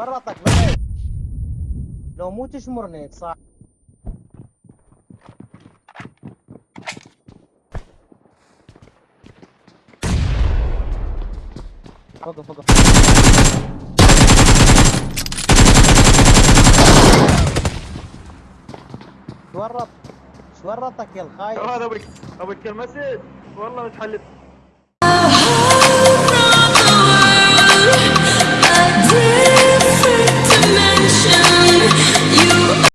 ورطك لو مو تشمرني صح. فوق فوق شو ورط؟ يا الخايف هذا أبوك أبوك المسج والله متحلف.